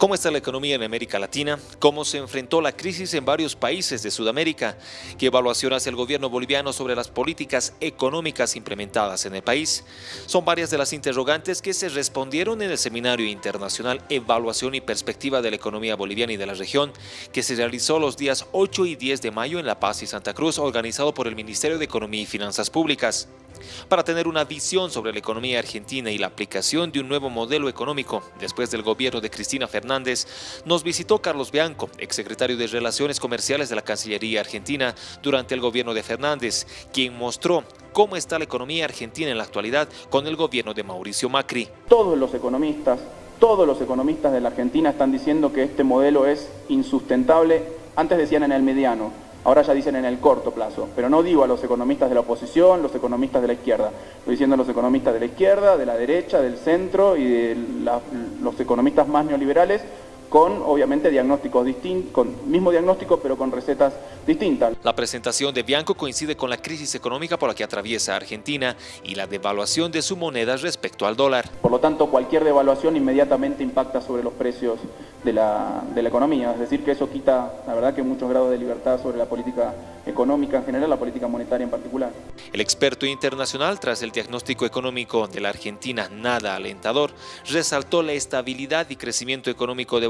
¿Cómo está la economía en América Latina? ¿Cómo se enfrentó la crisis en varios países de Sudamérica? ¿Qué evaluación hace el gobierno boliviano sobre las políticas económicas implementadas en el país? Son varias de las interrogantes que se respondieron en el Seminario Internacional Evaluación y Perspectiva de la Economía Boliviana y de la Región, que se realizó los días 8 y 10 de mayo en La Paz y Santa Cruz, organizado por el Ministerio de Economía y Finanzas Públicas. Para tener una visión sobre la economía argentina y la aplicación de un nuevo modelo económico después del gobierno de Cristina Fernández, nos visitó Carlos Bianco, exsecretario de Relaciones Comerciales de la Cancillería Argentina durante el gobierno de Fernández, quien mostró cómo está la economía argentina en la actualidad con el gobierno de Mauricio Macri. Todos los economistas, todos los economistas de la Argentina están diciendo que este modelo es insustentable, antes decían en el mediano, Ahora ya dicen en el corto plazo, pero no digo a los economistas de la oposición, los economistas de la izquierda. Estoy diciendo a los economistas de la izquierda, de la derecha, del centro y de los economistas más neoliberales con obviamente diagnósticos distintos, con mismo diagnóstico pero con recetas distintas. La presentación de Bianco coincide con la crisis económica por la que atraviesa Argentina y la devaluación de su moneda respecto al dólar. Por lo tanto, cualquier devaluación inmediatamente impacta sobre los precios de la, de la economía, es decir, que eso quita, la verdad, que muchos grados de libertad sobre la política económica en general, la política monetaria en particular. El experto internacional, tras el diagnóstico económico de la Argentina nada alentador, resaltó la estabilidad y crecimiento económico de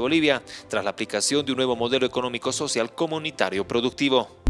Tras la aplicación de un nuevo modelo económico social comunitario productivo.